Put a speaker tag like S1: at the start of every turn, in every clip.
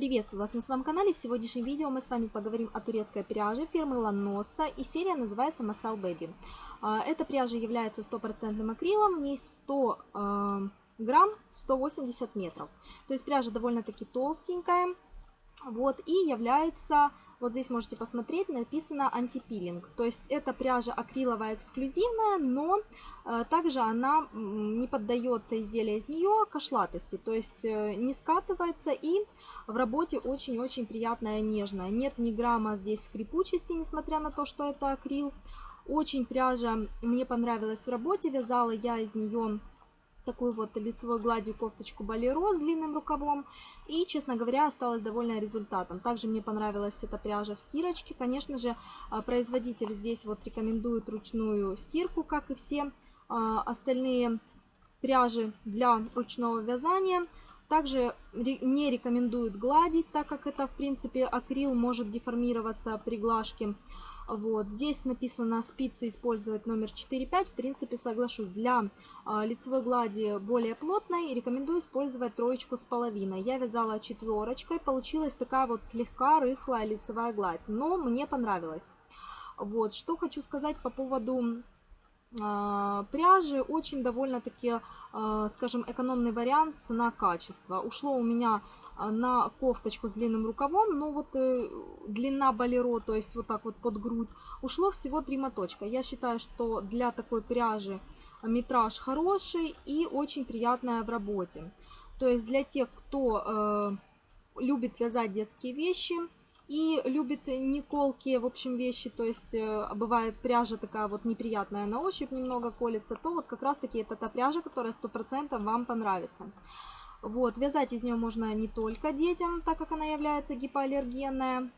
S1: Приветствую вас на своем канале. В сегодняшнем видео мы с вами поговорим о турецкой пряже фирмы Ланоса и серия называется Masal Baby. А, эта пряжа является стопроцентным акрилом, в ней 100 э, грамм 180 метров. То есть пряжа довольно-таки толстенькая, вот, и является, вот здесь можете посмотреть, написано антипилинг. То есть это пряжа акриловая эксклюзивная, но э, также она не поддается изделия из нее кошлатости. То есть э, не скатывается и в работе очень-очень приятная, нежная. Нет ни грамма здесь скрипучести, несмотря на то, что это акрил. Очень пряжа мне понравилась в работе, вязала я из нее такую вот лицевой гладью кофточку балеро с длинным рукавом. И, честно говоря, осталась довольна результатом. Также мне понравилась эта пряжа в стирочке. Конечно же, а, производитель здесь вот рекомендует ручную стирку, как и все а, остальные пряжи для ручного вязания. Также не рекомендуют гладить, так как это, в принципе, акрил может деформироваться при глажке. Вот. Здесь написано спицы использовать номер 4-5. В принципе, соглашусь. Для э, лицевой глади более плотной рекомендую использовать троечку с половиной. Я вязала четверочкой. Получилась такая вот слегка рыхлая лицевая гладь. Но мне понравилось. Вот. Что хочу сказать по поводу пряжи. Очень довольно-таки, э, скажем, экономный вариант цена-качество. Ушло у меня а, на кофточку с длинным рукавом, но вот э, длина балеро, то есть вот так вот под грудь, ушло всего 3 моточка. Я считаю, что для такой пряжи метраж хороший и очень приятная в работе. То есть для тех, кто э, любит вязать детские вещи и любит не колкие, в общем, вещи, то есть э, бывает пряжа такая вот неприятная на ощупь, немного колется, то вот как раз таки это та пряжа, которая 100% вам понравится. Вот, вязать из нее можно не только детям, так как она является гипоаллергенная,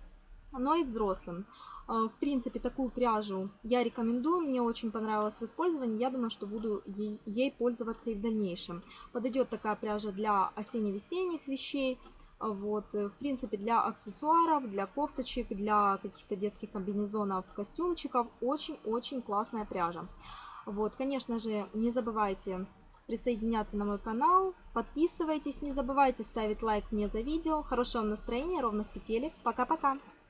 S1: но и взрослым. А, в принципе, такую пряжу я рекомендую, мне очень понравилось в использовании, я думаю, что буду ей, ей пользоваться и в дальнейшем. Подойдет такая пряжа для осенне-весенних вещей, вот, в принципе, для аксессуаров, для кофточек, для каких-то детских комбинезонов, костюмчиков, очень-очень классная пряжа. Вот, конечно же, не забывайте присоединяться на мой канал. Подписывайтесь, не забывайте ставить лайк мне за видео. Хорошего настроения, ровных петелек. Пока-пока!